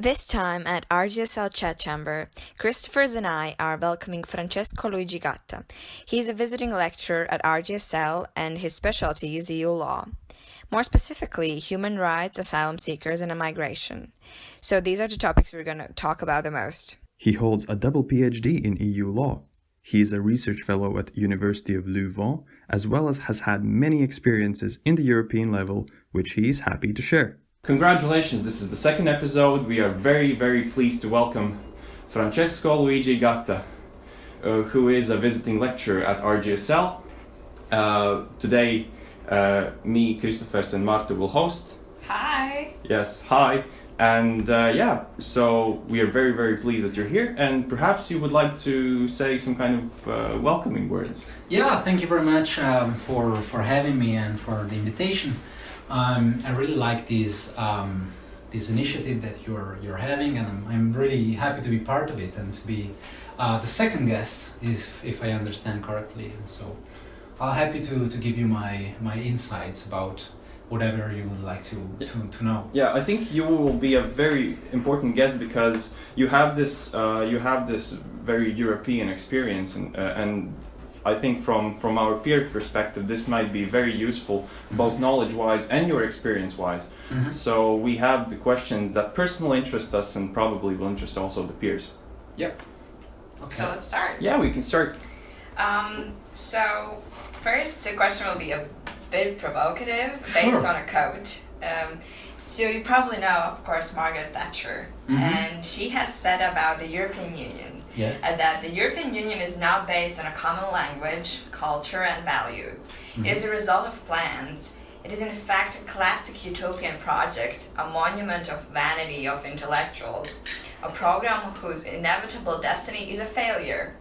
This time at RGSL Chat Chamber, Christophers and I are welcoming Francesco Luigi Gatta. He is a visiting lecturer at RGSL and his specialty is EU law. More specifically, human rights, asylum seekers, and immigration. So these are the topics we're going to talk about the most. He holds a double PhD in EU law. He is a research fellow at University of Louvain, as well as has had many experiences in the European level, which he is happy to share. Congratulations, this is the second episode. We are very, very pleased to welcome Francesco Luigi Gatta, uh, who is a visiting lecturer at RGSL. Uh, today, uh, me, Christophers, and Marta will host. Hi. Yes, hi. And uh, yeah, so we are very, very pleased that you're here. And perhaps you would like to say some kind of uh, welcoming words. Yeah, thank you very much um, for, for having me and for the invitation. Um, I really like this um, this initiative that you're you're having, and I'm, I'm really happy to be part of it and to be uh, the second guest, if if I understand correctly. And so, I'm happy to, to give you my my insights about whatever you would like to, to, to know. Yeah, I think you will be a very important guest because you have this uh, you have this very European experience and uh, and I think from from our peer perspective, this might be very useful, both knowledge wise and your experience wise. Mhm. So we have the questions that personally interest us and probably will interest also the peers. Yep. Okay. So let's start. Yeah, we can start. Um, so first, the question will be a bit provocative, based Sure. on a quote. Um, so you probably know, of course, Margaret Thatcher, Mhm. and she has said about the European Union yeah. uh, that the European Union is now based on a common language, culture, and values. It is a result of plans. It is in fact a classic utopian project, a monument of vanity of intellectuals, a program whose inevitable destiny is a failure.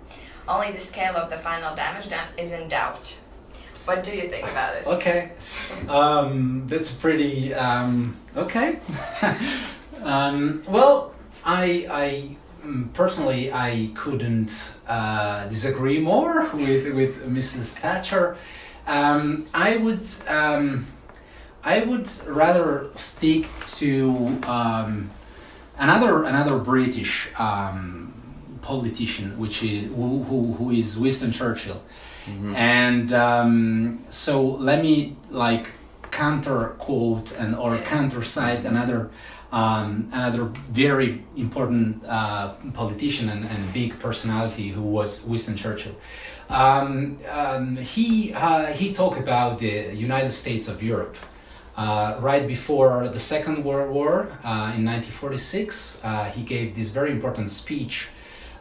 Only the scale of the final damage done is in doubt. What do you think about this? Okay, um, that's pretty um, okay. um, well, I, I mm, personally I couldn't uh, disagree more with with Mrs. Thatcher. Um, I would um, I would rather stick to um, another another British um, politician, which is who, who, who is Winston Churchill. And um, so let me like counter quote and or counter cite another um, another very important uh, politician and, and big personality who was Winston Churchill. Um, um, he uh, he talked about the United States of Europe. Uh, right before the Second World War uh, in 1946, uh, he gave this very important speech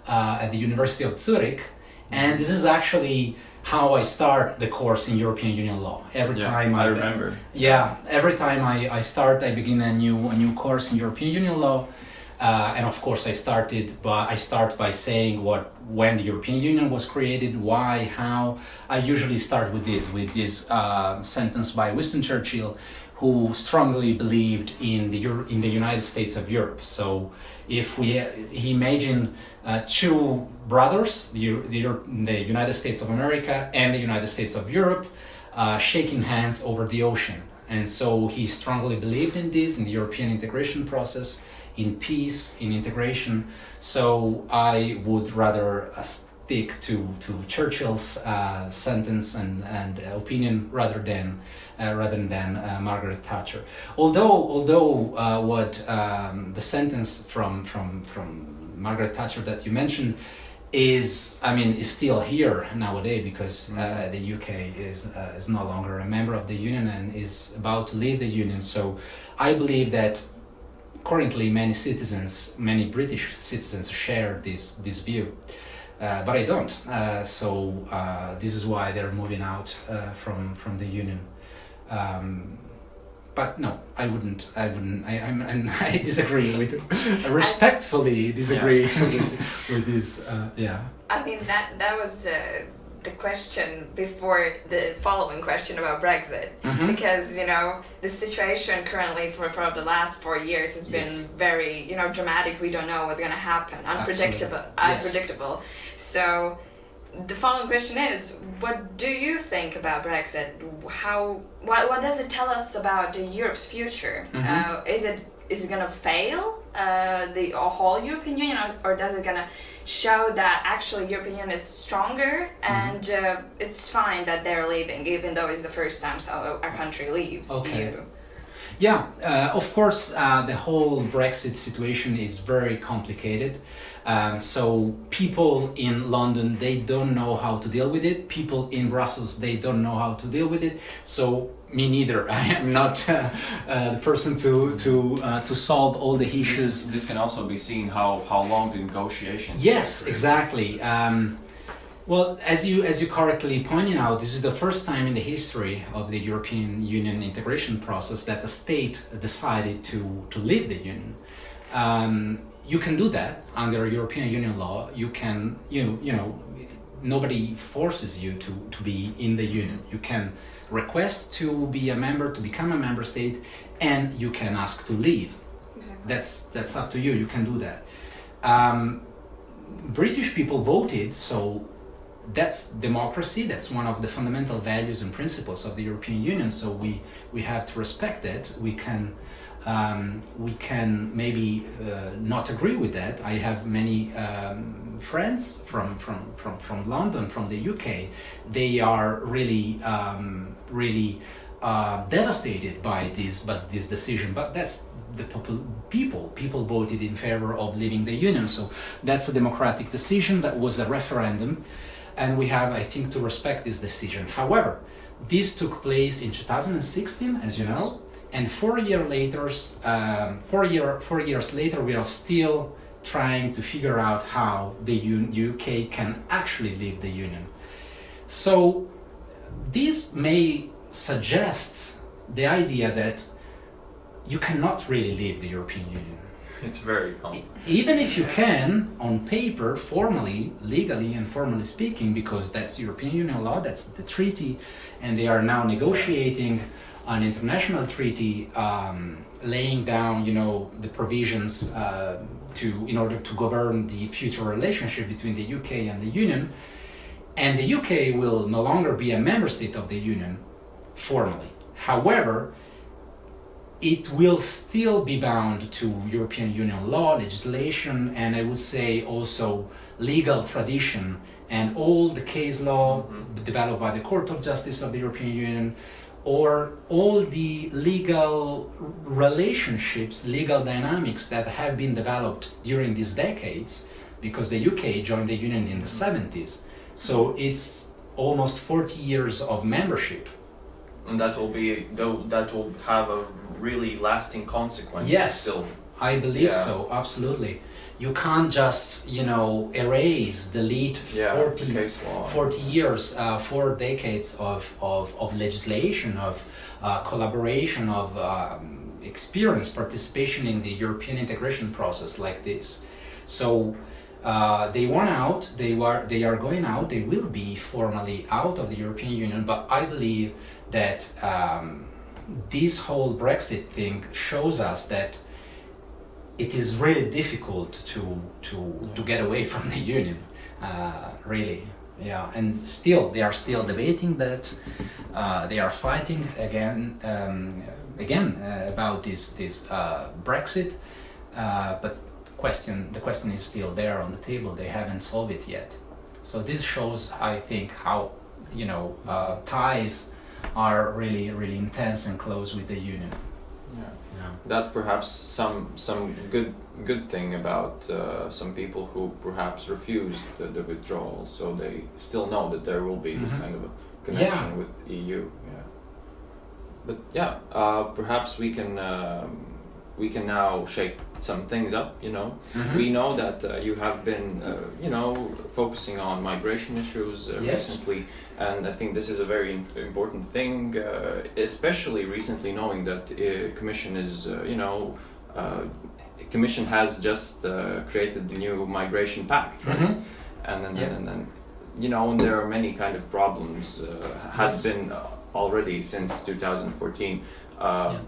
uh, at the University of Zurich, and this is actually how I start the course in European Union law. Every time I remember. yeah, every time I, I start, I begin a new a new course in European Union law, uh, and of course I started by I start by saying what when the European Union was created, why, how. I usually start with this with this uh, sentence by Winston Churchill, who strongly believed in the Euro- in the United States of Europe. So if we he imagined uh, two brothers, the, the, the United States of America and the United States of Europe, uh, shaking hands over the ocean. And so he strongly believed in this, in the European integration process, in peace, in integration. So I would rather uh, stick to, to Churchill's uh, sentence and, and opinion rather than uh, rather than uh, Margaret Thatcher. Although although uh, what um, the sentence from from from Margaret Thatcher that you mentioned is I mean is still here nowadays because uh, the UK is uh, is no longer a member of the union and is about to leave the union. So I believe that currently many citizens, many British citizens share this this view. Uh, but I don't. Uh, so uh, this is why they're moving out uh, from from the union. Um, but no, I wouldn't. I wouldn't. I I'm, I'm, I disagree with. I respectfully disagree with, with this. Uh, yeah. I mean that that was uh, the question before the following question about Brexit, Mhm. because you know the situation currently for for the last four years has been Yes. very you know dramatic. We don't know what's going to happen, unpredictable. Yes. unpredictable. So. The following question is: What do you think about Brexit? How? What? What does it tell us about the Europe's future? Mhm. Uh, is it is it gonna fail uh, the whole European Union, or, or does it gonna show that actually European is stronger and uh, it's fine that they're leaving, even though it's the first time so a country leaves Okay. EU? Yeah, uh, of course, uh, the whole Brexit situation is very complicated. Um, so people in London they don't know how to deal with it. People in Brussels they don't know how to deal with it. So me neither. I am not uh, uh, the person to to uh, to solve all the This, issues. is, this can also be seen how, how long the negotiations Yes, exactly. Um, well, as you as you correctly pointed out, this is the first time in the history of the European Union integration process that the state decided to to leave the union. Um, you can do that under European Union law. You can, you you know, nobody forces you to to be in the union. You can request to be a member, to become a member state, and you can ask to leave. Exactly. That's that's up to you. You can do that. Um, British people voted, so that's democracy. That's one of the fundamental values and principles of the European Union. So we we have to respect that. We can um, we can maybe uh, not agree with that. I have many um, friends from, from, from, from London, from the UK. They are really um, really uh, devastated by this by this decision. But that's the people. People voted in favor of leaving the union. So that's a democratic decision. That was a referendum, and we have, I think, to respect this decision. However, this took place in 2016, as you know, and four year later, um, four year four years later, we are still trying to figure out how the U- UK can actually leave the union. So this may suggest the idea that you cannot really leave the European Union. It's very complex. Even if you can, on paper, formally, legally, and formally speaking, because that's European Union law, that's the treaty, and they are now negotiating an international treaty um, laying down, you know, the provisions uh, to in order to govern the future relationship between the UK and the Union. And the UK will no longer be a member state of the Union formally. However, it will still be bound to European Union law, legislation, and I would say also legal tradition and all the case law mm-hmm. developed by the Court of Justice of the European Union, or all the legal relationships, legal dynamics that have been developed during these decades, because the UK joined the Union in the mm-hmm. 70s. So it's almost 40 years of membership And that will be that will have a really lasting consequence Yes. still. I believe Yeah. so, absolutely. You can't just, you know, erase, delete Yeah, 40, the case law. 40 years, uh, four decades of, of, of legislation, of uh, collaboration, of um, experience, participation in the European integration process like this. So uh, they want out, they, were, they are going out, they will be formally out of the European Union, but I believe that um, this whole Brexit thing shows us that it is really difficult to to to get away from the union uh, really. Yeah and still they are still debating that uh, they are fighting again um, again uh, about this this uh, Brexit. Uh, but question the question is still there on the table. They haven't solved it yet. So this shows I think how you know uh, ties are really really intense and close with the union Yeah. yeah. That's perhaps some some good good thing about uh, some people who perhaps refuse the, the withdrawal, so they still know that there will be this Mhm. kind of a connection Yeah. with EU. Yeah. But yeah, uh, perhaps we can um, we can now shake some things up. You know, Mhm. we know that uh, you have been uh, you know focusing on migration issues uh, Yes. recently, and I think this is a very important thing, uh, especially recently knowing that uh, Commission is uh, you know. Uh, Commission has just uh, created the new migration pact, right? Mhm. and then Yeah. and then you know and there are many kind of problems uh, had Yes. been already since 2014 uh, Yeah.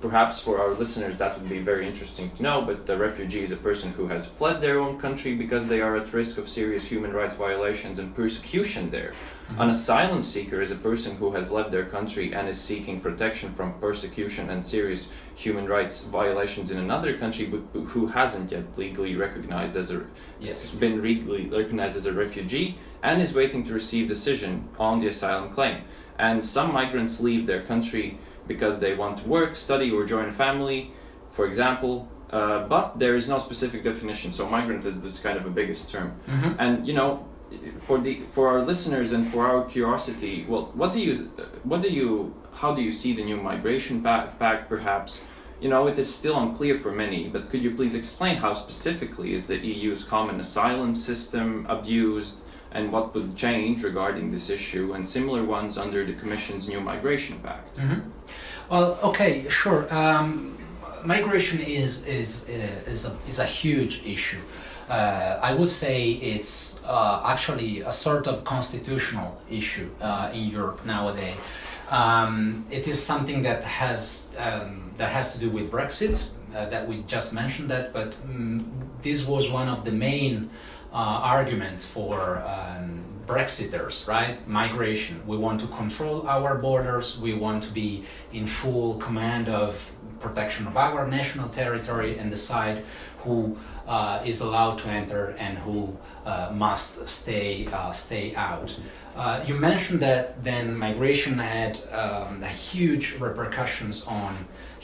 Perhaps for our listeners that would be very interesting to know, but the refugee is a person who has fled their own country because they are at risk of serious human rights violations and persecution there. Mm-hmm. An asylum seeker is a person who has left their country and is seeking protection from persecution and serious human rights violations in another country, but who hasn't yet legally recognized as a Yes. been legally recognized as a refugee and is waiting to receive decision on the asylum claim. And some migrants leave their country because they want to work, study, or join a family, for example. Uh, but there is no specific definition, so migrant is this kind of a biggest term. Mhm. And you know, for the for our listeners and for our curiosity, well, what do you, what do you, how do you see the new migration pact perhaps? You know, it is still unclear for many, but could you please explain how specifically is the EU's common asylum system abused and what would change regarding this issue and similar ones under the Commission's new migration pact? Mhm. Well, okay, sure. Um, migration is is uh, is a is a huge issue. Uh, I would say it's uh, actually a sort of constitutional issue uh, in Europe nowadays. Um, it is something that has um, that has to do with Brexit. Uh, that we just mentioned that, but um, this was one of the main arguments for um, Brexiters, right? Migration. We want to control our borders. We want to be in full command of protection of our national territory and decide who uh, is allowed to enter and who uh, must stay uh, stay out. Uh, you mentioned that then migration had um, huge repercussions on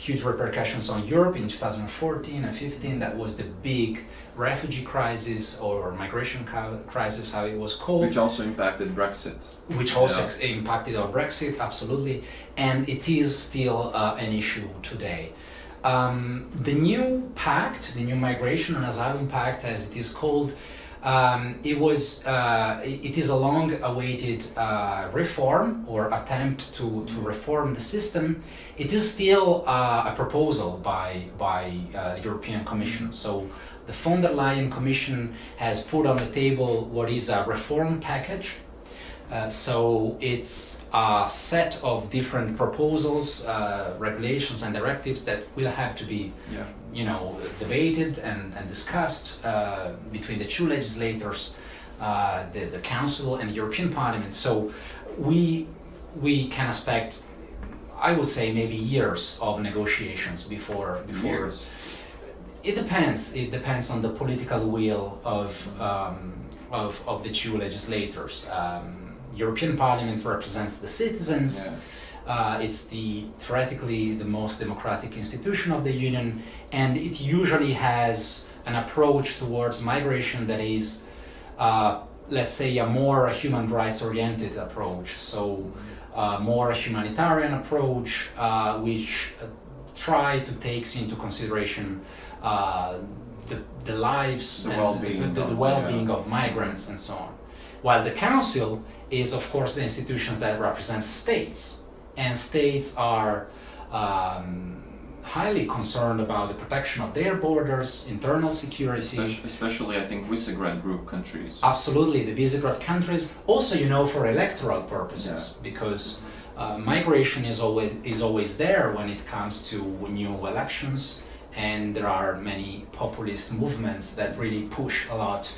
huge repercussions on Europe in 2014 and 15. That was the big refugee crisis or migration crisis, how it was called Which also impacted Brexit. which also Yeah. impacted our Brexit, absolutely, and it is still uh, an issue today. Um, the new pact, the new migration and asylum pact, as it is called, um, it was uh, it is a long-awaited uh, reform or attempt to, to reform the system. It is still uh, a proposal by by uh, the European Commission. So the von der Leyen Commission has put on the table what is a reform package. Uh, so it's a set of different proposals, uh, regulations, and directives that will have to be, Yeah. You know, debated and, and discussed uh, between the two legislators, uh, the, the Council and the European Parliament. So we we can expect, I would say, maybe years of negotiations before before Years. it depends. It depends on the political will of um, of, of the two legislators. Um, European Parliament represents the citizens. Uh, it's the theoretically the most democratic institution of the Union, and it usually has an approach towards migration that is, uh, let's say, a more human rights oriented approach. So, uh, more a humanitarian approach, uh, which uh, try to takes into consideration uh, the, the lives The and well-being the, the, the well-being yeah. of migrants and so on. While the council is, of course, the institutions that represent states, and states are um, highly concerned about the protection of their borders, internal security. Especially, especially, I think, Visegrad group countries. Absolutely, the Visegrad countries. Also, you know, for electoral purposes, because uh, migration is always is always there when it comes to new elections, and there are many populist movements that really push a lot,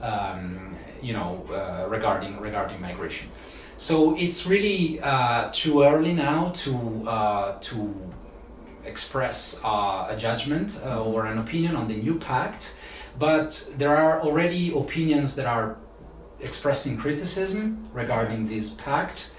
um, you know, uh, regarding regarding migration. So it's really uh, too early now to uh, to express uh, a judgment uh, or an opinion on the new pact, but there are already opinions that are expressing criticism regarding this pact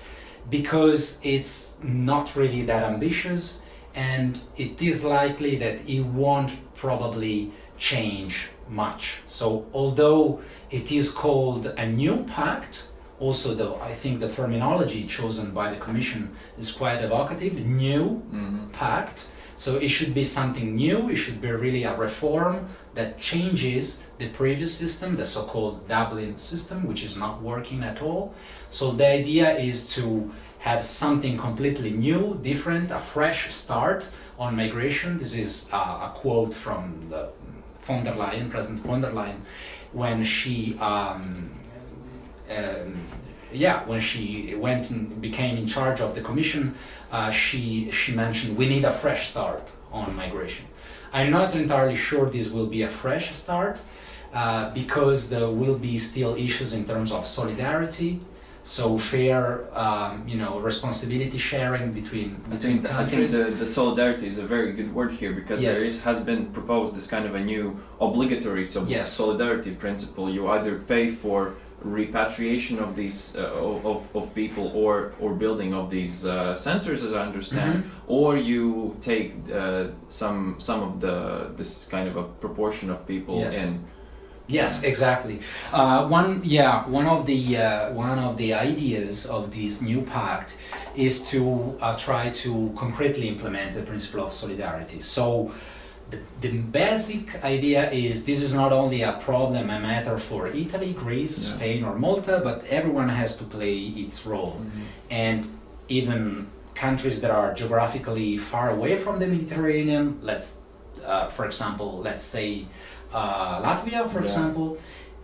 because it's not really that ambitious and it is likely that it won't probably change much. So although it is called a new pact, also the I think the terminology chosen by the commission is quite evocative, new Mhm. pact. So it should be something new, it should be really a reform that changes the previous system, the so-called Dublin system, which is not working at all. So the idea is to have something completely new, different, a fresh start on migration. This is uh, a quote from the von der Leyen, President von der Leyen, when she um, um, yeah, when she went and became in charge of the commission, uh, she she mentioned we need a fresh start on migration. I'm not entirely sure this will be a fresh start uh, because there will be still issues in terms of solidarity. So fair, um, you know, responsibility sharing between I between think, I think the, the solidarity is a very good word here because Yes. there is has been proposed this kind of a new obligatory so Yes. solidarity principle. You either pay for repatriation of these uh, of, of people or or building of these uh, centers, as I understand, Mhm. or you take uh, some some of the this kind of a proportion of people Yes. in. Yes, exactly. Uh, one, yeah, one of the uh, one of the ideas of this new pact is to uh, try to concretely implement the principle of solidarity. So, the, basic idea is this is not only a problem, a matter for Italy, Greece, Yeah. Spain, or Malta, but everyone has to play its role, and even countries that are geographically far away from the Mediterranean, let's, uh, for example, let's say uh, Latvia, for Yeah. example,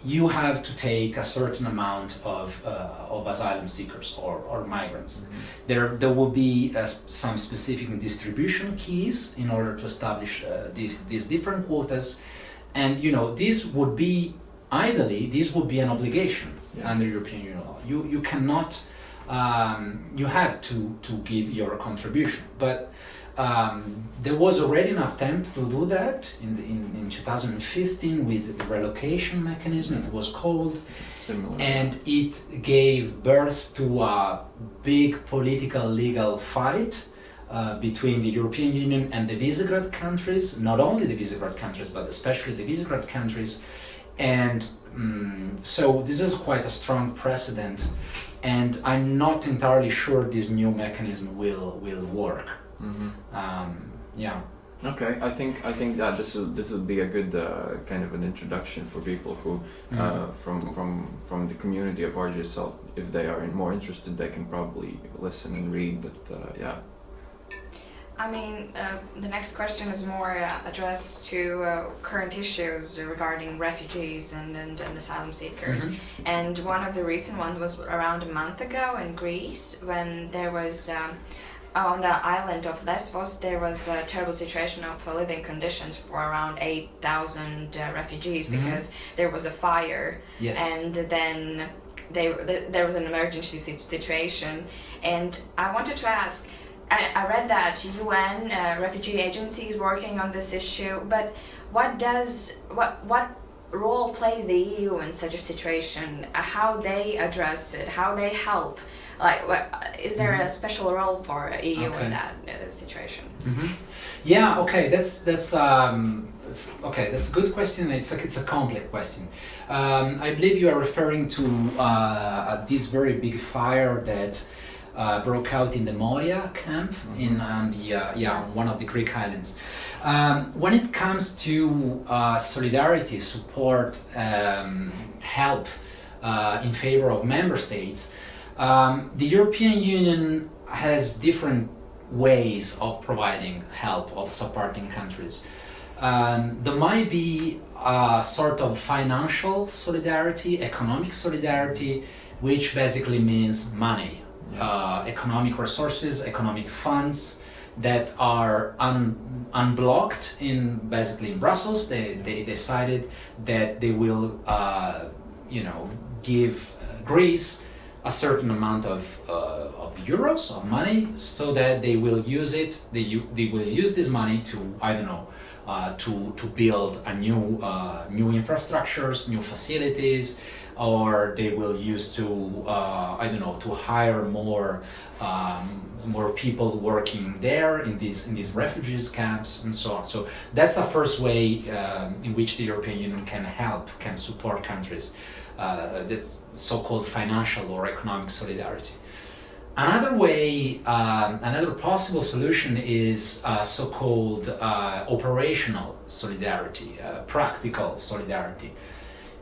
you have to take a certain amount of, uh, of asylum seekers or, or migrants. There, there will be uh, some specific distribution keys in order to establish uh, these, these different quotas. And you know, this would be, ideally, this would be an obligation Yeah. under European Union law. You, you cannot, um, you have to, to give your contribution. But um, there was already an attempt to do that in, the, in, in 2015 with the relocation mechanism, it was called, Similar. and it gave birth to a big political legal fight uh, between the European Union and the Visegrad countries, not only the Visegrad countries, but especially the Visegrad countries. And mm so this is quite a strong precedent, and I'm not entirely sure this new mechanism will, will work. Mhm. Um, yeah. Okay, I think I think that this will this will be a good uh, kind of an introduction for people who Mm. uh, from from from the community of RGSL. If they are more interested, they can probably listen and read. But uh, yeah, I mean, uh, the next question is more uh, addressed to uh, current issues regarding refugees and, and, and asylum seekers. Mhm. And one of the recent ones was around a month ago in Greece when there was. Um, on the island of Lesbos, there was a terrible situation of living conditions for around 8,000 uh, refugees Mhm. because there was a fire Yes. and then they, th- there was an emergency si- situation. And I wanted to ask I, I read that UN uh, refugee agency is working on this issue, but what does what what role plays the EU in such a situation? Uh, How they address it? How they help? Like, what, is there a special role for EU Okay. in that uh, situation? hmm Yeah. Okay. That's that's um. It's, okay, that's a good question. It's a it's a complex question. Um, I believe you are referring to uh, this very big fire that uh, broke out in the Moria camp in um, the uh, yeah one of the Greek islands. Um, when it comes to uh, solidarity, support, um, help uh, in favor of member states, um, the European Union has different ways of providing help, of supporting countries. Um, there might be a sort of financial solidarity, economic solidarity, which basically means money, uh, economic resources, economic funds that are un- unblocked in basically in Brussels. They, they decided that they will, uh, you know, give uh, Greece a certain amount of, uh, of euros of money so that they will use it they, they will use this money to i don't know uh, to, to build a new uh, new infrastructures new facilities or they will use to uh, i don't know to hire more um, more people working there in these in these refugees camps and so on so that's the first way um, in which the european union can help can support countries uh, that's so-called financial or economic solidarity. Another way, um, another possible solution is uh, so-called uh, operational solidarity, uh, practical solidarity,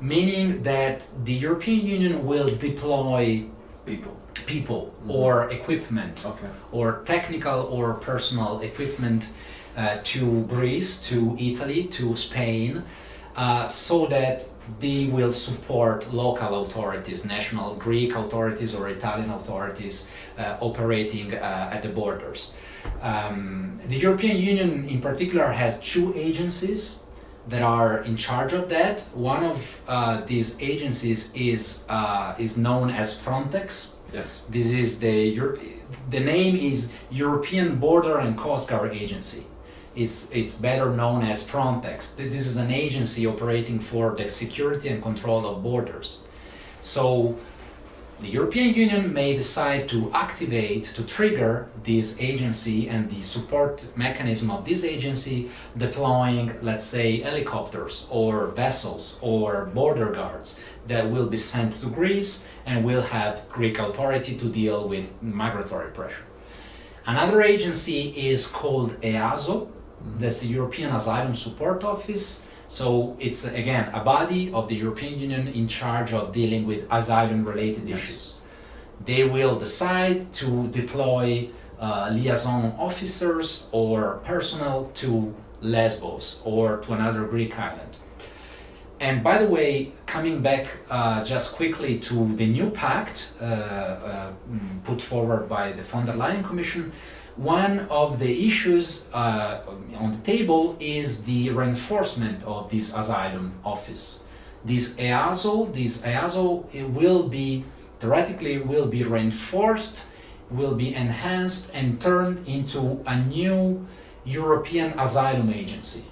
meaning that the European Union will deploy people. people or equipment Okay. or technical or personal equipment uh, to Greece, to Italy, to Spain, uh, so that they will support local authorities, national Greek authorities or Italian authorities uh, operating uh, at the borders. Um, the European Union, in particular, has two agencies that are in charge of that. One of uh, these agencies is uh, is known as Frontex. Yes. This is the Euro- the name is European Border and Coast Guard Agency. It's it's better known as Frontex. This is an agency operating for the security and control of borders. So the European Union may decide to activate, to trigger this agency and the support mechanism of this agency, deploying, let's say, helicopters or vessels or border guards that will be sent to Greece and will have Greek authority to deal with migratory pressure. Another agency is called EASO, that's the European Asylum Support Office. So it's again a body of the European Union in charge of dealing with asylum related issues. They will decide to deploy uh, liaison officers or personnel to Lesbos or to another Greek island. And by the way, coming back uh, just quickly to the new pact uh, uh, mm, put forward by the von der Leyen Commission, one of the issues uh, on the table is the reinforcement of this asylum office. This EASO, this EASO will be theoretically will be reinforced, will be enhanced and turned into a new European Asylum Agency,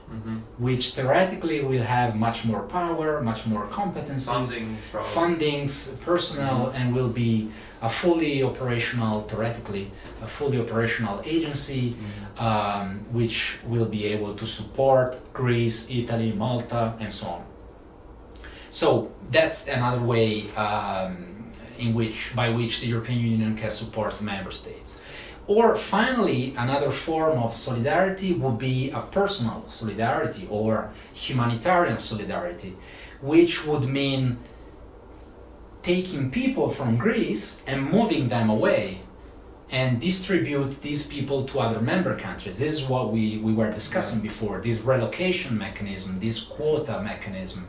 which theoretically will have much more power, much more competencies, Funding, probably. fundings, personnel, and will be a fully operational, theoretically, a fully operational agency, um, which will be able to support Greece, Italy, Malta, and so on. So that's another way um, in which, by which the European Union can support member states. Or finally, another form of solidarity would be a personal solidarity or humanitarian solidarity, which would mean taking people from Greece and moving them away and distribute these people to other member countries. This is what we, we were discussing before this relocation mechanism, this quota mechanism.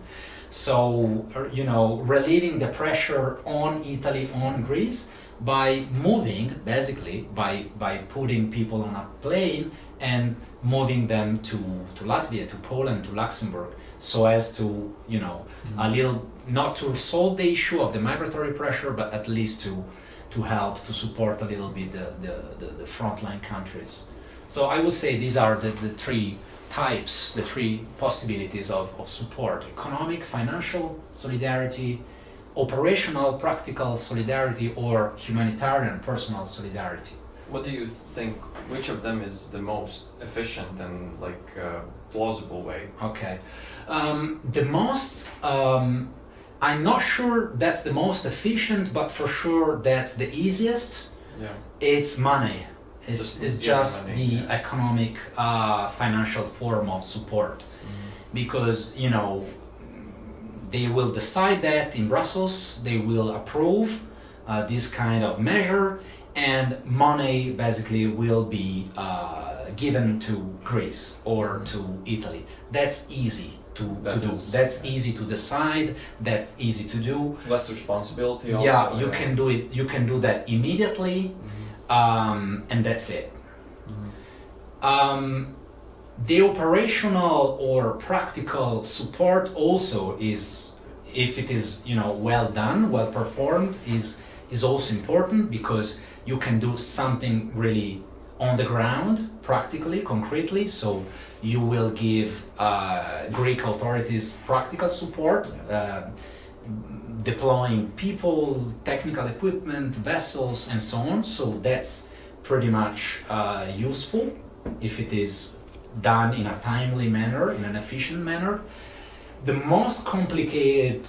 So, you know, relieving the pressure on Italy, on Greece by moving, basically, by, by putting people on a plane and moving them to, to Latvia, to Poland, to Luxembourg, so as to, you know, a mm-hmm. little, not to solve the issue of the migratory pressure, but at least to, to help, to support a little bit the, the, the, the frontline countries. So I would say these are the, the three types, the three possibilities of, of support economic, financial solidarity, operational, practical solidarity, or humanitarian, personal solidarity. What do you think? Which of them is the most efficient and like uh, plausible way? Okay. Um, the most, um, I'm not sure that's the most efficient, but for sure that's the easiest. Yeah. It's money. It's, Just- it's just money, the yeah. economic, uh, financial form of support. Mm-hmm. Because, you know, they will decide that in Brussels, they will approve uh, this kind of measure, and money basically will be uh, given to Greece or to Italy. That's easy to, to That do. That's yeah. easy to decide. That's easy to do. Less responsibility. Also, yeah, you can do it. You can do that immediately, um, and that's it. Um, the operational or practical support also is, if it is you know well done, well performed, is is also important because you can do something really on the ground, practically, concretely. So you will give uh, Greek authorities practical support. Uh, deploying people, technical equipment, vessels, and so on. So that's pretty much uh, useful if it is done in a timely manner, in an efficient manner. The most complicated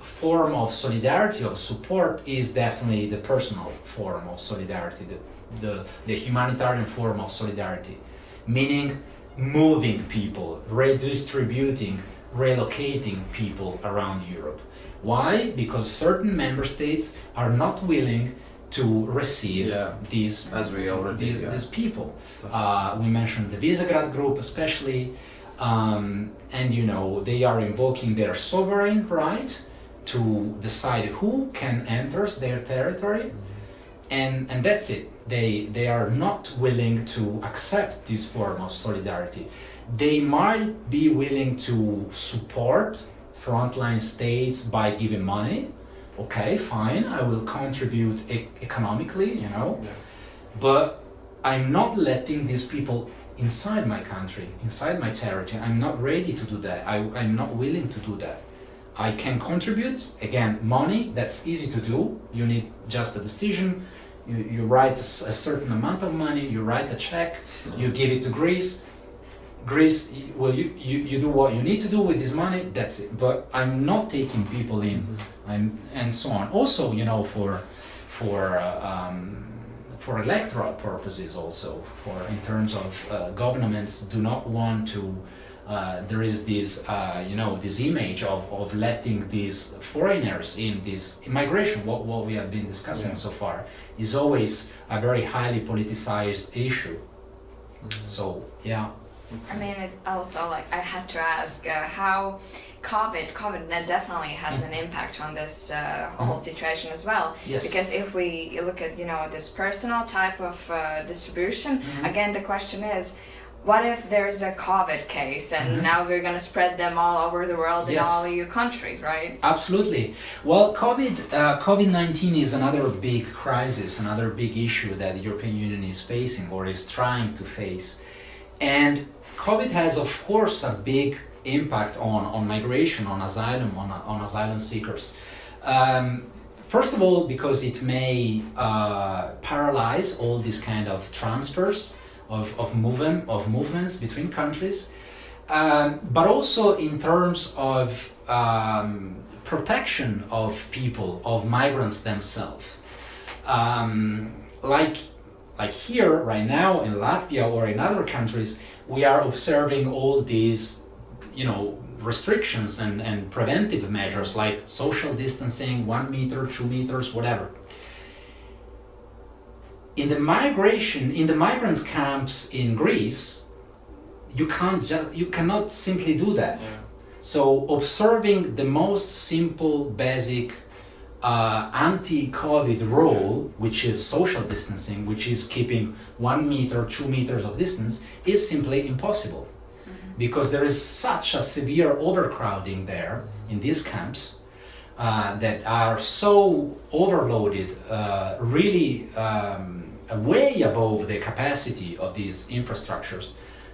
form of solidarity, of support, is definitely the personal form of solidarity, the, the, the humanitarian form of solidarity, meaning moving people, redistributing, relocating people around Europe. Why? Because certain member states are not willing to receive Yeah. these As we already, these, yeah. these people. Uh, we mentioned the Visegrad group, especially. Um, and you know they are invoking their sovereign right to decide who can enter their territory, and and that's it. They they are not willing to accept this form of solidarity. They might be willing to support frontline states by giving money. Okay, fine, I will contribute e- economically, you know, Yeah. but I'm not letting these people inside my country, inside my territory. I'm not ready to do that. I, I'm not willing to do that. I can contribute, again, money, that's easy to do. You need just a decision. You, you write a certain amount of money, you write a check, you give it to Greece. Greece, well, you, you, you do what you need to do with this money, that's it. But I'm not taking people in, I'm, and so on. Also, you know, for, for, uh, um, for electoral purposes also, for in terms of uh, governments do not want to, uh, there is this, uh, you know, this image of, of letting these foreigners in, this immigration, what, what we have been discussing Yeah. so far, is always a very highly politicized issue. So, yeah. I mean, it also like I had to ask uh, how COVID, COVID definitely has an impact on this uh, whole situation as well. Yes. Because if we look at you know this personal type of uh, distribution, again the question is. What if there's a COVID case and now we're gonna spread them all over the world in Yes. all EU countries, right? Absolutely. Well, COVID uh, COVID nineteen is another big crisis, another big issue that the European Union is facing or is trying to face, and COVID has, of course, a big impact on on migration, on asylum, on on asylum seekers. Um, first of all, because it may uh, paralyze all these kind of transfers of of movement of movements between countries um, but also in terms of um, protection of people, of migrants themselves. Um, like, like here, right now in Latvia or in other countries, we are observing all these, you know, restrictions and, and preventive measures like social distancing, one meter, two meters, whatever. In the migration, in the migrants camps in Greece, you can't just you cannot simply do that Yeah. so observing the most simple basic uh, anti-covid rule which is social distancing which is keeping one meter two meters of distance is simply impossible because there is such a severe overcrowding there in these camps uh, that are so overloaded, uh, really um, way above the capacity of these infrastructures,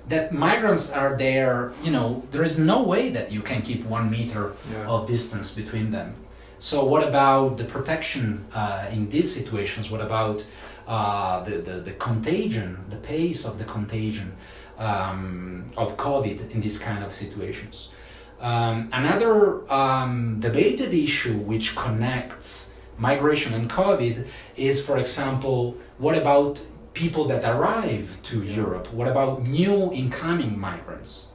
that migrants are there. You know, there is no way that you can keep one meter Yeah. of distance between them. So, what about the protection uh, in these situations? What about uh, the, the, the contagion, the pace of the contagion um, of COVID in these kind of situations? Um, another um, debated issue which connects migration and COVID is, for example, what about people that arrive to Europe? What about new incoming migrants?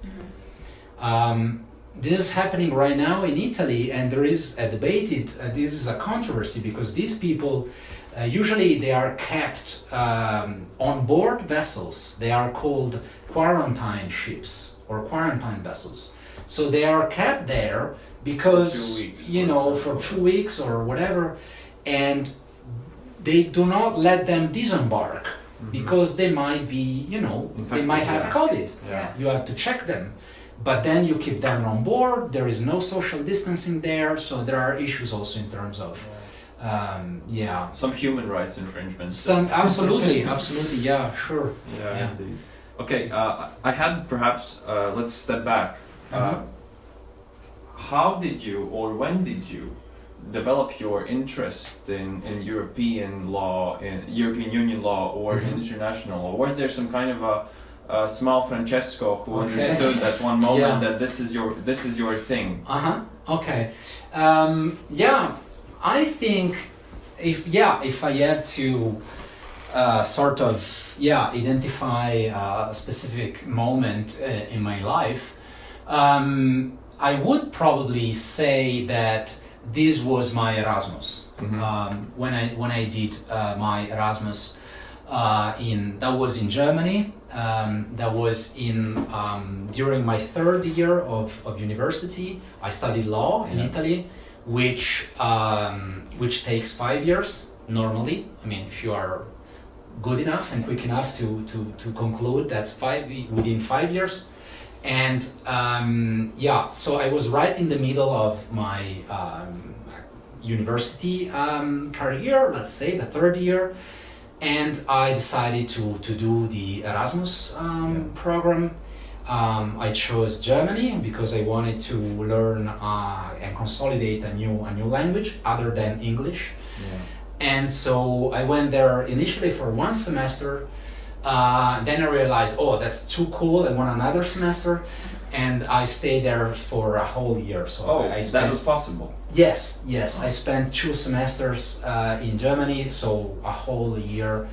Um, this is happening right now in Italy, and there is a debated. Uh, this is a controversy because these people uh, usually they are kept um, on board vessels. They are called quarantine ships or quarantine vessels. So they are kept there because weeks, you know for two weeks or whatever, and they do not let them disembark because they might be you know they might have. COVID Yeah. you have to check them but then you keep them on board there is no social distancing there so there are issues also in terms of um, yeah Some human rights infringements. some absolutely absolutely yeah sure Yeah, Yeah. indeed. Okay, uh, I had perhaps, uh, let's step back. Uh, Mhm. how did you, or when did you, develop your interest in, in European law, in European Union law, or Mhm. international law? Was there some kind of a, a small Francesco who Okay. understood at one moment Yeah. that this is your this is your thing? uh-huh okay um, yeah i think if yeah if i have to uh, sort of yeah identify uh, a specific moment uh, in my life um, i would probably say that this was my erasmus Mhm. um, when i when i did uh, my erasmus uh, in that was in germany Um, that was in um, during my third year of, of university. I studied law in Yeah. Italy, which um, which takes five years normally. I mean, if you are good enough and quick enough to, to, to conclude, that's five within five years. And um, yeah, so I was right in the middle of my um, university um, career, let's say the third year, and I decided to, to do the Erasmus um, program. Um, I chose Germany because I wanted to learn uh, and consolidate a new a new language other than English. And so I went there initially for one semester. Uh, then I realized, oh, that's too cool. I want another semester, and I stayed there for a whole year. So Oh, I that spent was possible. Yes, yes. I spent two semesters uh, in Germany, so a whole year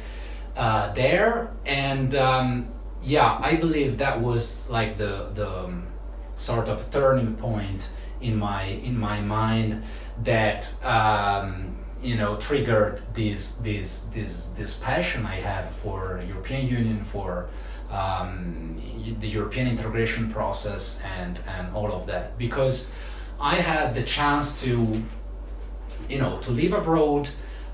uh, there, and um, yeah, I believe that was like the the um, sort of turning point in my in my mind that um, you know triggered this this this this passion I have for European Union for um, the European integration process and and all of that because I had the chance to you know to live abroad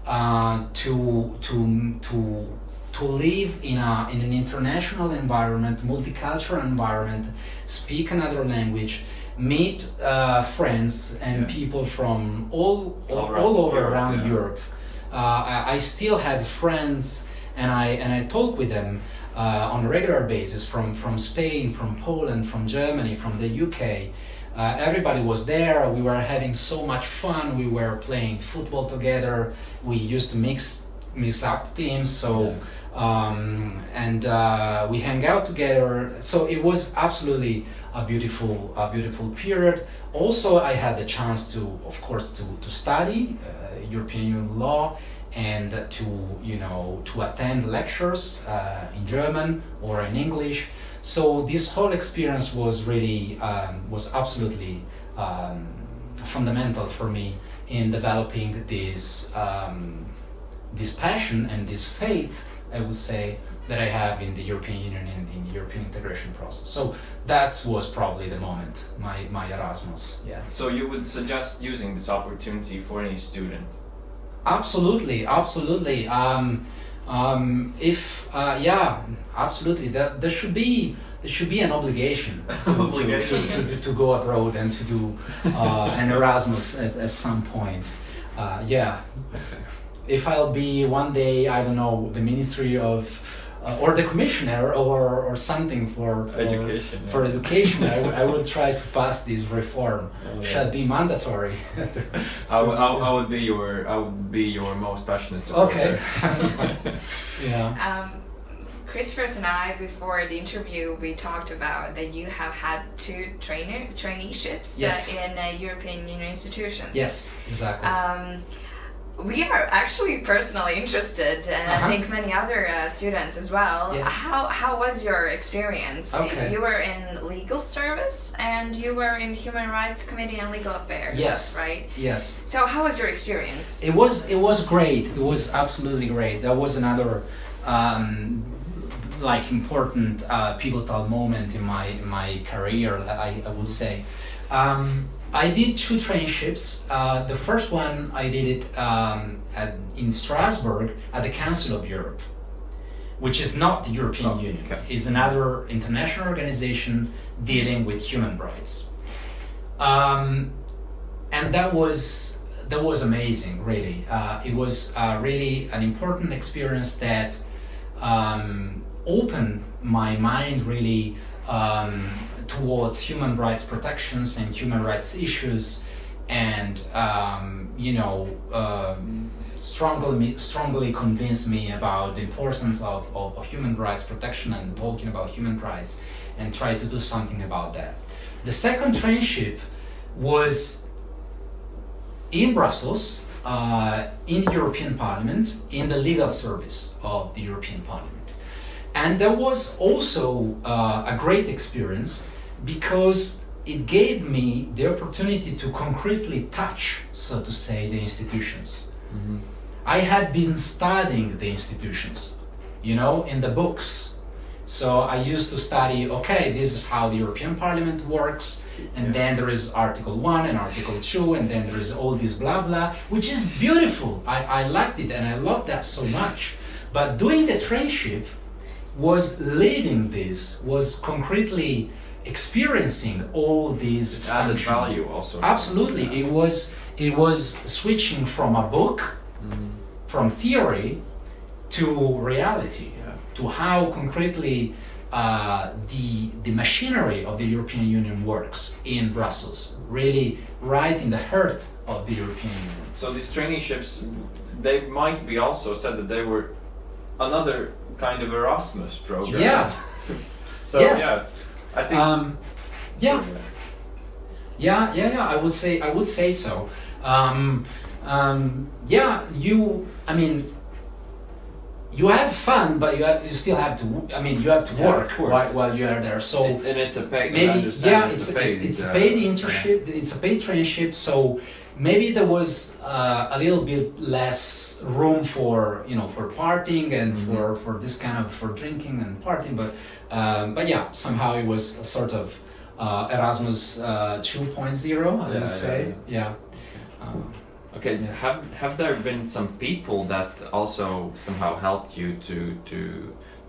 uh, to to to to live in a in an international environment multicultural environment speak another language meet uh, friends and Yeah. people from all all, All around all over Europe, around yeah. Europe uh, I, I still have friends and I and I talk with them uh, on a regular basis from from Spain from Poland from Germany from the UK uh, everybody was there. We were having so much fun. We were playing football together. We used to mix mix up teams. So um, and uh, we hang out together. So it was absolutely a beautiful a beautiful period. Also, I had the chance to, of course, to to study uh, European Union law and to you know to attend lectures uh, in German or in English. So this whole experience was really um, was absolutely um, fundamental for me in developing this um, this passion and this faith, I would say, that I have in the European Union and in the European integration process. So that was probably the moment, my, my Erasmus. Yeah. So you would suggest using this opportunity for any student? Absolutely, absolutely. Um, um, if uh, yeah, absolutely. There, there should be there should be an obligation to, to- To, to, to go abroad and to do uh, an Erasmus at, at some point. Uh, yeah. If I'll be one day, I don't know, the Ministry of uh, or the commissioner or, or something for, for Education, For yeah. education, I, will- I will try to pass this reform. Oh, yeah. Shall be mandatory. I would, I, would- I would be your I would be your most passionate supporter. Okay. yeah. Um, Christopher and I, before the interview, we talked about that you have had two trainer traineeships Yes. uh, in uh, European Union institutions. Yes, exactly. Um, we are actually personally interested, and Uh-huh. I think many other uh, students as well. Yes. How how was your experience? Okay. You were in legal service, and you were in Human Rights Committee and Legal Affairs. Yes. Right. yes. So how was your experience? It was it was great. It was absolutely great. That was another um, like important uh, pivotal moment in my in my career. I, I would say. Um, I did two traineeships. Uh, the first one I did it um, at, in Strasbourg at the Council of Europe, which is not the European Oh, Union. okay. It's another international organization dealing with human rights. Um, and that was that was amazing really uh, it was uh, really an important experience that um, opened my mind really um, towards human rights protections and human rights issues and um, you know um, strongly strongly convinced me about the importance of, of, human rights protection and talking about human rights and try to do something about that the second traineeship was in Brussels, uh, in the European Parliament, in the legal service of the European Parliament. And that was also uh, a great experience because it gave me the opportunity to concretely touch, so to say, the institutions. Mm-hmm. I had been studying the institutions, you know, in the books, So I used to study, okay, this is how the European Parliament works, and Yeah. then there is Article 1 and Article 2, and then there is all this blah blah, which is beautiful. I, I liked it and I loved that so much. But doing the trainship was leading this, was concretely experiencing all these Added function- value also. Absolutely, it was it was switching from a book, from theory, to reality, Yeah. to how concretely uh, the the machinery of the European Union works in Brussels, really right in the heart of the European Union. So these traineeships, they might be also said that they were another kind of Erasmus program. Yeah. so Yes. yeah, I think. Um, yeah, Yeah, yeah, yeah. I would say I would say so. Um, um, yeah, you. I mean, you have fun, but you have, you still have to. I mean, you have to Yeah, work while, while you are there. So and and it's a paid. maybe yeah, it's, it's a paid. it's, it's a paid internship. It's a paid traineeship. So maybe there was uh, a little bit less room for you know for partying and Mhm. for for this kind of for drinking and partying. But um, but yeah, somehow it was a sort of uh, Erasmus uh, 2.0. I Yeah, would yeah, say yeah. Um, Okay, Yeah. have have there been some people that also somehow helped you to to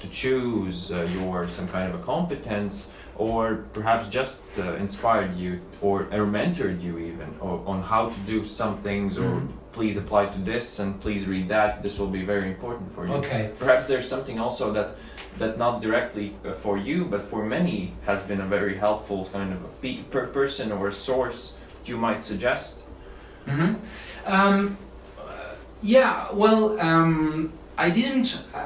to choose uh, your some kind of a competence, or perhaps just uh, inspired you or, or mentored you even or, on how to do some things, or Mhm. please apply to this and please read that. This will be very important for you. okay. Perhaps there's something also that that not directly uh, for you, but for many has been a very helpful kind of a pe- per person or a source you might suggest. hmm Um, yeah. Well, um, I didn't. Uh,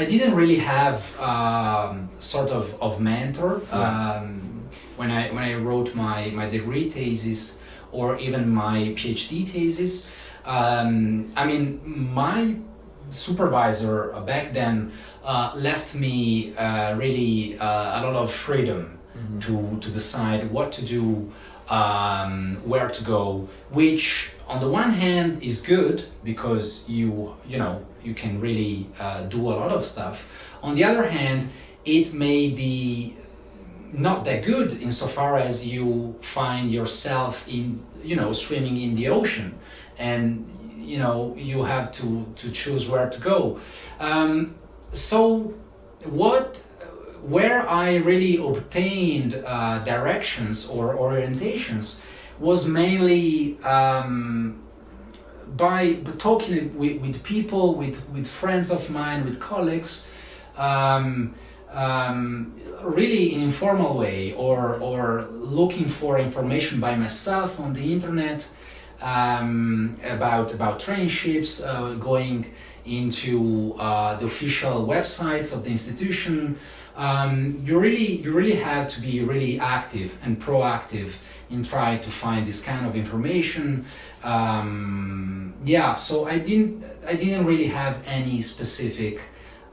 I didn't really have um, sort of of mentor um, when I when I wrote my my degree thesis or even my PhD thesis. Um, I mean, my supervisor back then uh, left me uh, really uh, a lot of freedom to to decide what to do, um, where to go, which on the one hand is good because you you know you can really uh, do a lot of stuff. On the other hand, it may be not that good insofar as you find yourself in you know swimming in the ocean and you know you have to to choose where to go um, so what where i really obtained uh, directions or orientations was mainly um, by talking with, with people with, with friends of mine with colleagues um, um, really in informal way or or looking for information by myself on the internet um, about about traineeships, uh, going into uh, the official websites of the institution. Um, you really you really have to be really active and proactive in trying to find this kind of information. Um, yeah, so I didn't I didn't really have any specific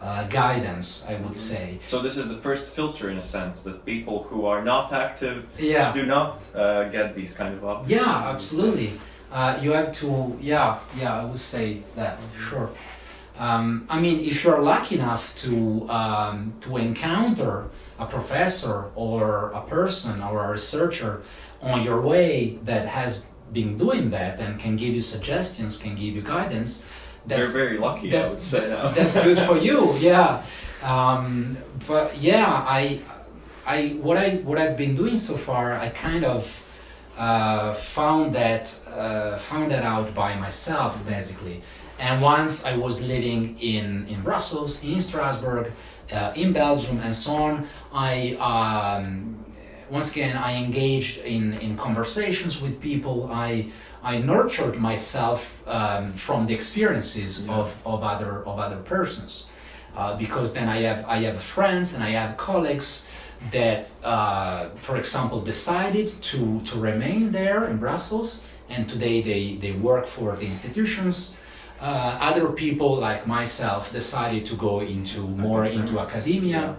uh, guidance, I would say. So this is the first filter in a sense that people who are not active Yeah. do not uh, get these kind of opportunities. Yeah, absolutely. Uh, you have to, yeah, yeah, I would say that, sure. Um, I mean, if you're lucky enough to um, to encounter a professor or a person or a researcher on your way that has been doing that and can give you suggestions, can give you guidance, They're very lucky, I that's- would say that's good for you yeah. Um, but yeah i i what i what i've been doing so far i kind of uh, found that uh, found that out by myself basically. And once i was living in in brussels in strasbourg uh, in belgium and so on i um, once again i engaged in in conversations with people i I nurtured myself um, from the experiences Yeah. of, of other of other persons, uh, because then I have I have friends and I have colleagues that, uh, for example, decided to to remain there in Brussels, and today they they work for the institutions. Uh, other people like myself decided to go into more into academia.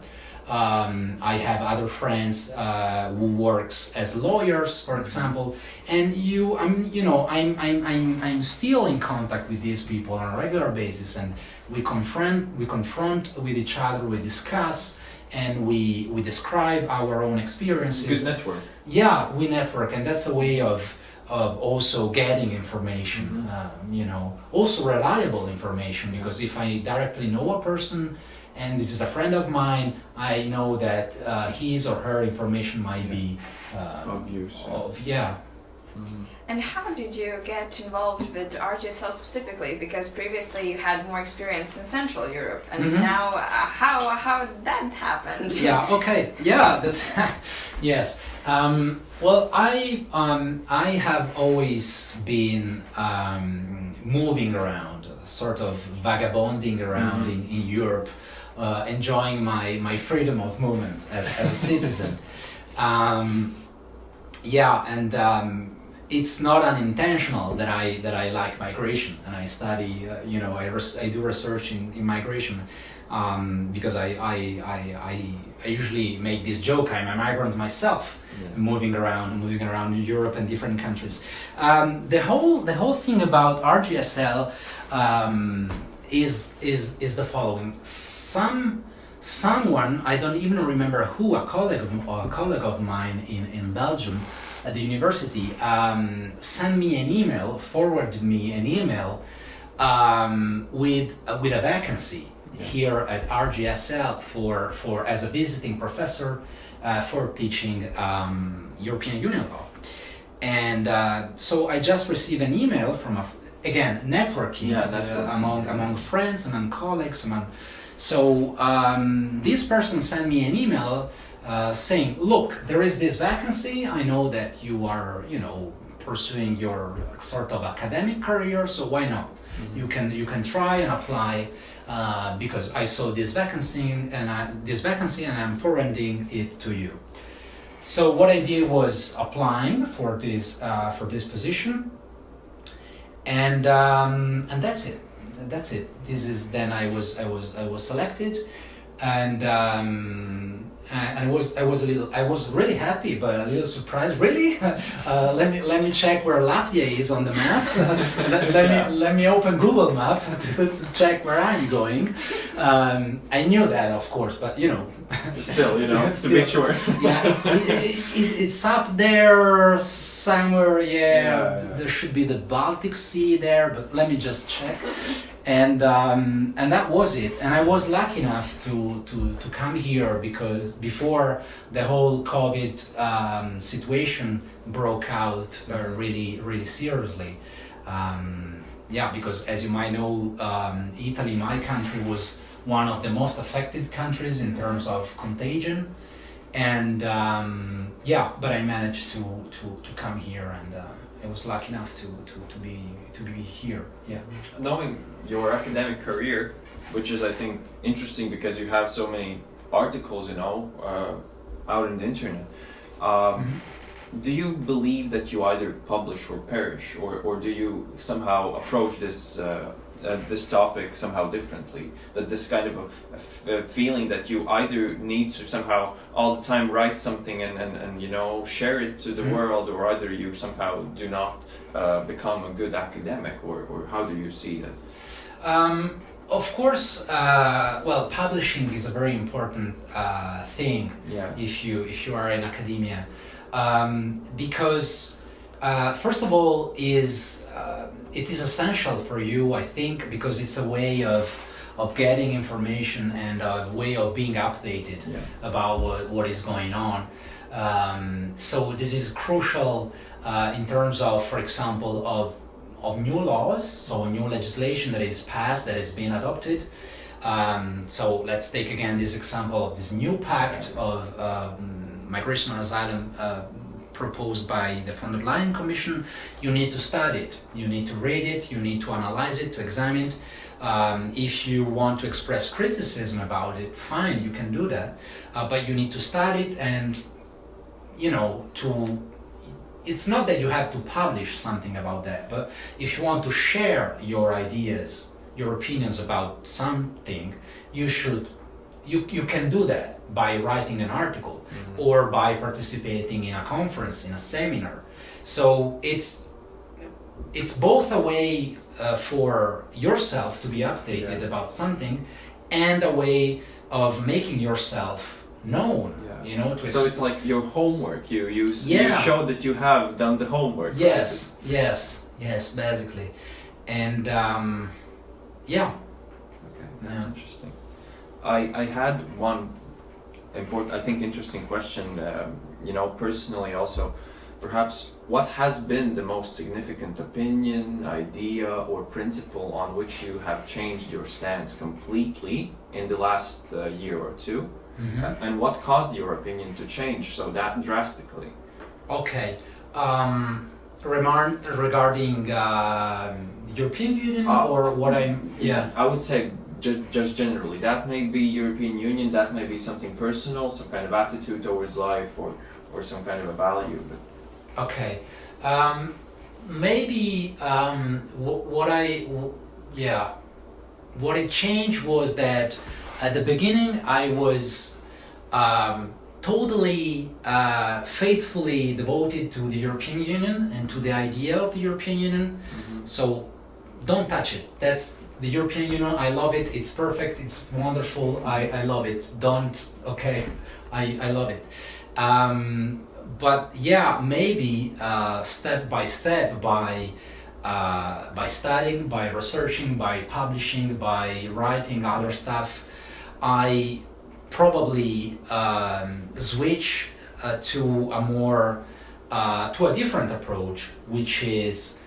Um, I have other friends uh, who works as lawyers, for example, and you, I'm, you know, I'm, I'm, I'm, I'm still in contact with these people on a regular basis, and we confront, we confront with each other, we discuss, and we we describe our own experiences. Good network. Yeah, we network, and that's a way of of also getting information. Mhm. Um, you know, also reliable information because if I directly know a person. And this is a friend of mine. I know that uh, his or her information might be uh, Of use. of yeah And how did you get involved with RGSL specifically? Because previously you had more experience in Central Europe, and Mhm. now uh, how how that happened? yeah okay yeah that's yes um, well i um, i have always been um, moving around sort of vagabonding around Mhm. in, in europe uh, enjoying my, my freedom of movement as, as a citizen um, yeah and um, it's not unintentional that I that I like migration and I study uh, you know I, I do research in, in migration um, because I, I, I, I, I usually make this joke I'm a migrant myself Yeah. moving around moving around Europe and different countries um, the whole the whole thing about RGSL um, is is is the following. Some someone I don't even remember who a colleague of, a colleague of mine in, in Belgium at the university um, sent me an email forwarded me an email um, with uh, with a vacancy here at RGSL for for as a visiting professor uh, for teaching um, European Union law. And uh, so I just received an email from a again networking, Yeah, uh, among among friends among colleagues among so um, this person sent me an email uh, saying look there is this vacancy. I know that you are you know pursuing your sort of academic career so why not? You can you can try and apply uh, because I saw this vacancy and I, this vacancy and I'm forwarding it to you. So what I did was applying for this uh, for this position, and um, and that's it. That's it. This is then I was I was I was selected, and um, and I was I was a little I was really happy but a little surprised. Really? Uh, let me let me check where Latvia is on the map. let, let me let me open Google Map to, to check where I'm going. Um, I knew that of course, but you know. Still, you know, to be sure. yeah, it, it, it, it's up there somewhere. Yeah, Yeah, yeah. there should be the Baltic Sea there, but let me just check. And um, and that was it. And I was lucky enough to to, to come here because before the whole COVID um, situation broke out uh, really really seriously. Um, yeah, because as you might know, um, Italy, my country, was one of the most affected countries in terms of contagion and um, yeah but i managed to, to, to come here and uh, i was lucky enough to, to, to be to be here yeah Knowing your academic career, which is, I think, interesting because you have so many articles, you know, uh, out in the internet. Um, Do you believe that you either publish or perish, or, or do you somehow approach this uh, uh, this topic somehow differently? That this kind of a, a feeling that you either need to somehow all the time write something and, and, and you know share it to the Mhm. world, or either you somehow do not uh, become a good academic, or, or how do you see that? um, of course uh, well publishing is a very important uh, thing Yeah. if you if you are in academia um, because uh, first of all is uh, it is essential for you I think because it's a way of of getting information and a way of being updated Yeah. about what, what is going on um, so this is crucial uh, in terms of for example of of new laws so new legislation that is passed that has been adopted um, so let's take again this example of this new pact of um, migration and asylum uh, proposed by the von der Leyen Commission. You need to study it, you need to read it, you need to analyze it, to examine it. Um, if you want to express criticism about it, fine, you can do that. Uh, but you need to study it and, you know, to it's not that you have to publish something about that, but if you want to share your ideas, your opinions about something, you should you, you can do that by writing an article or by participating in a conference, in a seminar. So it's it's both a way uh, for yourself to be updated Yeah. about something and a way of making yourself known. Yeah. You know, to So it's like your homework. You you, s- you show that you have done the homework. Yes, yes, yes, basically, and um, yeah. Okay, that's Yeah. interesting. I I had one important, I think, interesting question. Um, you know, personally, also, perhaps, what has been the most significant opinion, idea, or principle on which you have changed your stance completely in the last uh, year or 2 Mhm. Uh, and what caused your opinion to change so that drastically? Okay. Um, remar- regarding uh, European Union Uh, or what I'm yeah. I would say just generally. That may be European Union. That may be something personal, some kind of attitude towards life, or or some kind of a value. But Okay. Um, maybe um, what I yeah, what it changed was that at the beginning I was um, totally uh, faithfully devoted to the European Union and to the idea of the European Union. So don't touch it. That's the European Union. I love it. It's perfect. It's wonderful. I, I love it. Don't. Okay. I, I love it. Um, but yeah, maybe uh, step by step, by uh, by studying, by researching, by publishing, by writing other stuff, I probably um, switch uh, to a more uh, to a different approach, which is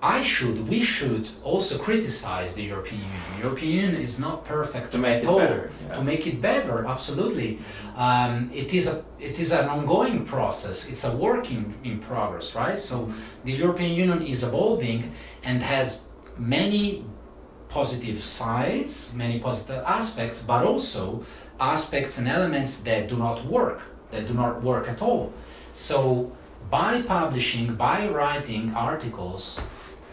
I should, we should also criticize the European Union. European Union is not perfect To make at it all. better, yeah. To make it better, absolutely. Um, it is a, it is an ongoing process. It's a work in, in progress, right? So the European Union is evolving and has many positive sides, many positive aspects, but also aspects and elements that do not work, that do not work at all. So by publishing, by writing articles,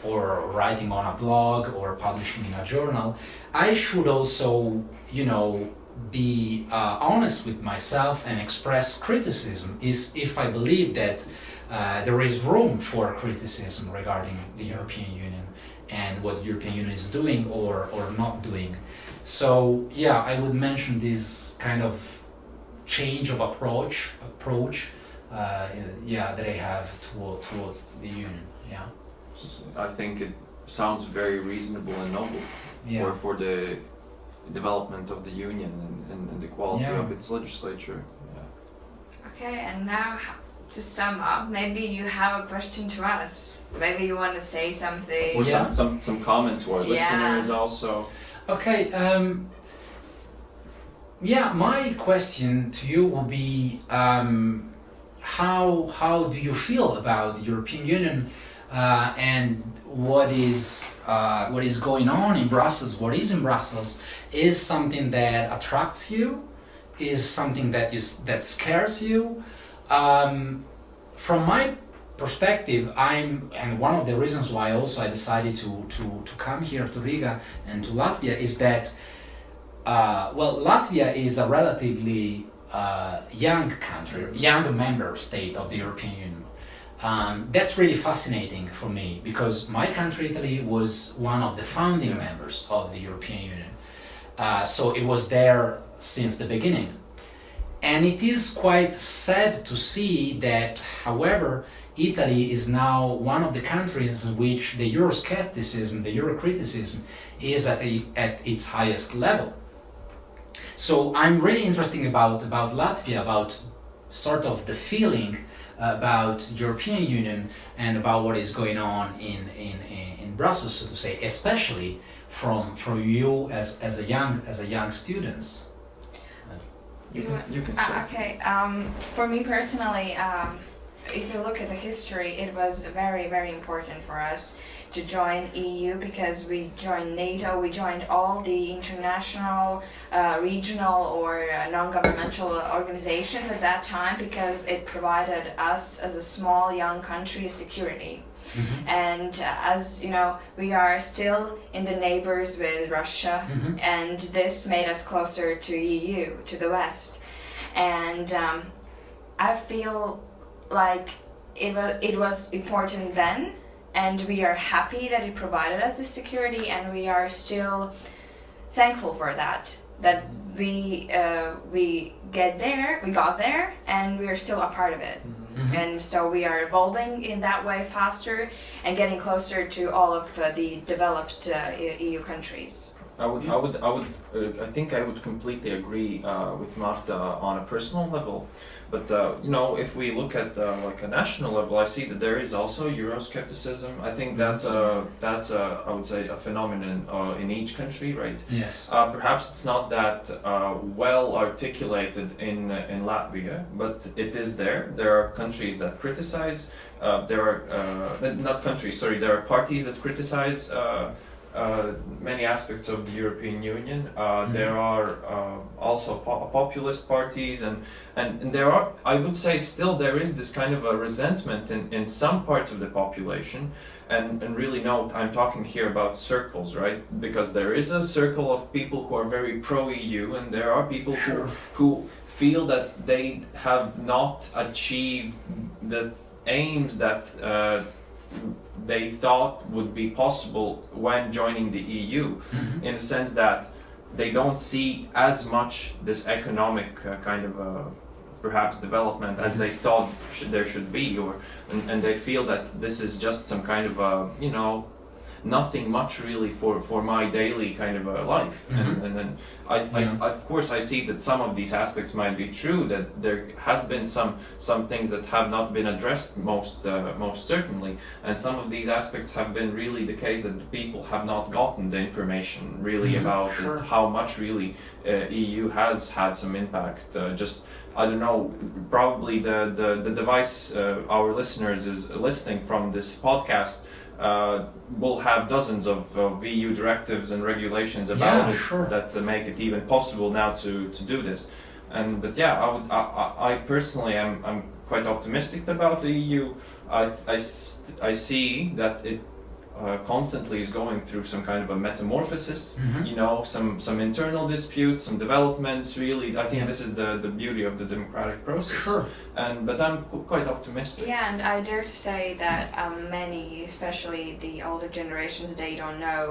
or writing on a blog or publishing in a journal, I should also, you know, be uh, honest with myself and express criticism is if I believe that uh, there is room for criticism regarding the European Union and what the European Union is doing or, or not doing. So yeah, I would mention this kind of change of approach approach uh, yeah that I have toward, towards the union. Yeah. I think it sounds very reasonable and noble Yeah. for, for the development of the union and, and, and the quality Yeah. of its legislature. Yeah. Okay, and now to sum up, maybe you have a question to us. Maybe you want to say something. Or Yeah. some, some, some comment to our Yeah. listeners also. Okay. Um, yeah, my question to you will be um, how how do you feel about the European Union uh, and what is uh, what is going on in Brussels? What is in Brussels is something that attracts you, is something that is that scares you. Um, from my perspective, I'm, and one of the reasons why also I decided to, to, to come here to Riga and to Latvia is that, uh, well, Latvia is a relatively uh, young country, young member state of the European Union. Um, that's really fascinating for me because my country, Italy, was one of the founding members of the European Union. Uh, so it was there since the beginning. And it is quite sad to see that, however, Italy is now one of the countries in which the Euroscepticism, the Eurocriticism, is at, a, at its highest level. So I'm really interested about, about Latvia, about sort of the feeling about European Union and about what is going on in, in, in, in Brussels, so to say, especially from, from you as, as, a young, as a young students. You You- can, you can Uh, okay, um, for me personally, um, if you look at the history, it was very, very important for us to join EU because we joined NATO, we joined all the international, uh, regional, or uh, non-governmental organizations at that time because it provided us as a small, young country security. And uh, as you know, we are still in the neighbors with Russia, Mhm. and this made us closer to EU, to the West. And um, I feel like it, wa- it was important then, and we are happy that it provided us the security, and we are still thankful for that. That we uh, we get there, we got there, and we are still a part of it. Mhm. And so we are evolving in that way faster and getting closer to all of uh, the developed uh, EU countries. I would, I would, I would, uh, I think I would completely agree uh, with Marta on a personal level. But uh, you know, if we look at uh, like a national level, I see that there is also Euroscepticism. I think that's a, that's a, I would say, a phenomenon uh, in each country, right? Yes. Uh, perhaps it's not that uh, well articulated in in Latvia, but it is there. There are countries that criticize. Uh, there are uh, not countries. Sorry, there are parties that criticize uh, many aspects of the European Union. Uh, Mhm. There are uh, also po- populist parties, and, and and there are. I would say still there is this kind of a resentment in in some parts of the population and, and really note I'm talking here about circles, right? Because there is a circle of people who are very pro EU, and there are people Sure. who who feel that they have not achieved the aims that uh, they thought would be possible when joining the EU, Mhm. in the sense that they don't see as much this economic uh, kind of uh, perhaps development as they thought should, there should be, or and, and they feel that this is just some kind of a you know nothing much really for, for my daily kind of a life and, Mhm. and then I, I, Yeah. of course I see that some of these aspects might be true that there has been some some things that have not been addressed most uh, most certainly and some of these aspects have been really the case that the people have not gotten the information really Mhm, about it, sure. how much really uh, EU has had some impact uh, just I don't know. Probably the the, the device uh, our listeners is listening from this podcast uh, will have dozens of, of EU directives and regulations about Yeah, it sure. that make it even possible now to, to do this. And but yeah, I would I, I, I personally am I'm quite optimistic about the EU. I I see that it. Uh, constantly is going through some kind of a metamorphosis Mhm. you know some some internal disputes some developments really i think Yeah. this is the the beauty of the democratic process Sure. and but i'm qu- quite optimistic Yeah, and I dare to say that um, many, especially the older generations, they don't know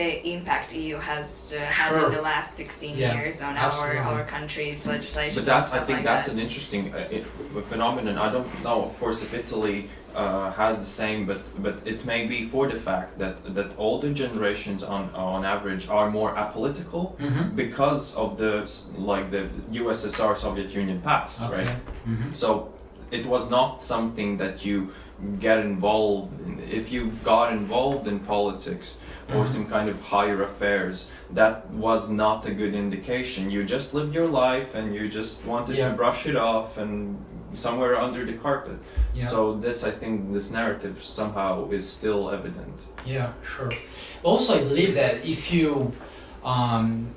the impact EU has uh, had Sure. in the last 16 Yeah, years on absolutely. our, our country's legislation. but that's i think like that's that. an interesting uh, it, phenomenon i don't know of course if italy uh, has the same but but it may be for the fact that that older generations on on average are more apolitical Mhm. because of the like the ussr soviet union past Okay. right Mhm. So it was not something that you get involved in. If you got involved in politics or Mhm. some kind of higher affairs, that was not a good indication. You just lived your life and you just wanted Yeah. to brush it off and somewhere under the carpet. Yeah. So this, I think, this narrative somehow is still evident. Yeah, sure. Also, I believe that if you, um,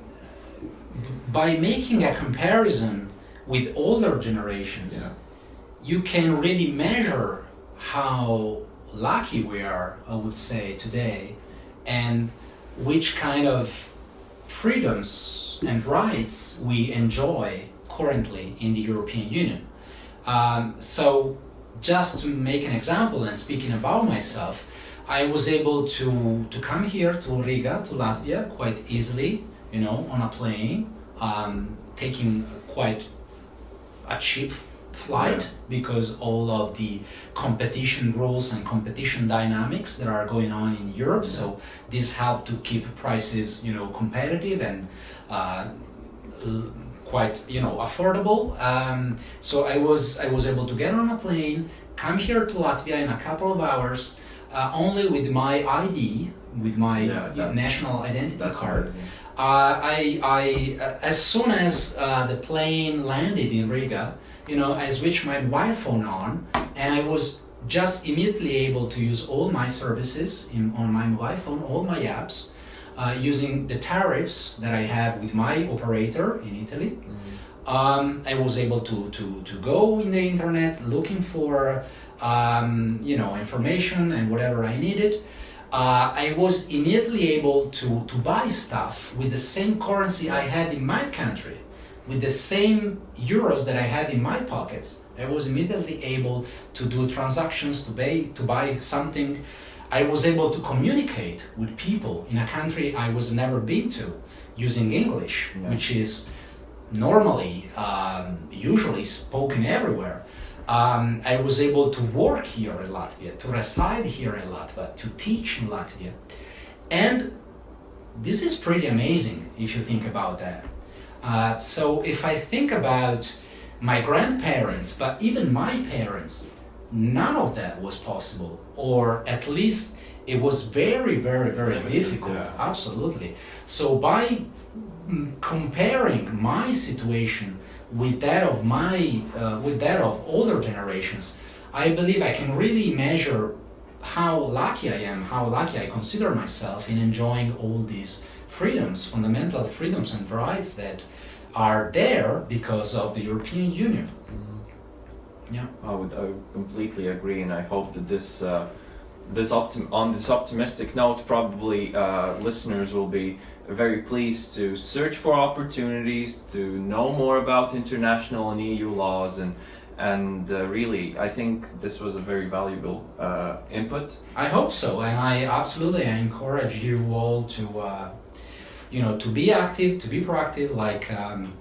by making a comparison with older generations, you can really measure how lucky we are, I would say, today, and which kind of freedoms and rights we enjoy currently in the European Union. Um, so, just to make an example and speaking about myself, I was able to, to come here to Riga, to Latvia, quite easily, you know, on a plane, um, taking quite a cheap flight because all of the competition rules and competition dynamics that are going on in Europe. So this helped to keep prices, you know, competitive and uh, quite, you know, affordable. Um, so I was I was able to get on a plane, come here to Latvia in a couple of hours, uh, only with my ID, with my Yeah, national identity card. amazing. Uh, I, I, uh, as soon as uh, the plane landed in Riga, you know, I switched my mobile phone on, and I was just immediately able to use all my services in, on my mobile phone, all my apps, uh, using the tariffs that I have with my operator in Italy. Um, I was able to, to, to go in the internet looking for um, you know information and whatever I needed. Uh, I was immediately able to, to buy stuff with the same currency I had in my country, with the same euros that I had in my pockets. I was immediately able to do transactions to buy to buy something. I was able to communicate with people in a country I was never been to using English, Yeah. which is normally, um, usually spoken everywhere. Um, I was able to work here in Latvia, to reside here in Latvia, to teach in Latvia. And this is pretty amazing if you think about that. Uh, so if I think about my grandparents, but even my parents, none of that was possible, or at least it was very, very, very Limited, difficult. yeah. Absolutely. So by mm, comparing my situation with that of my, uh, with that of older generations, I believe I can really measure how lucky I am, how lucky I consider myself in enjoying all these freedoms, fundamental freedoms and rights that are there because of the European Union. Yeah. I would, I would completely agree, and I hope that this, uh, this optim- on this optimistic note, probably uh, listeners will be very pleased to search for opportunities to know more about international and EU laws, and and uh, really, I think this was a very valuable uh, input. I hope so, and I absolutely I encourage you all to, uh, you know, to be active, to be proactive. Like um,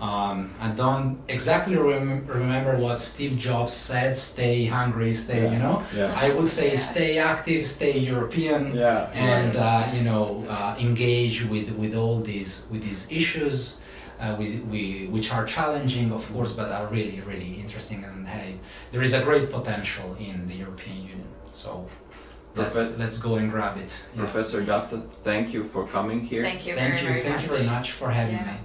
um, I don't exactly rem- remember what Steve Jobs said: "Stay hungry, stay," Yeah. you know. Yeah. I would say Yeah. stay active, stay European, Yeah. and uh, you know uh, engage with with all these with these issues. Uh, we, we, which are challenging, of course, but are really, really interesting. And hey, there is a great potential in the European Union. So let's, let's go and grab it. Yeah. Professor Gatta, thank you for coming here. Thank you Thank very, you, very thank much. you very much for having Yeah. me.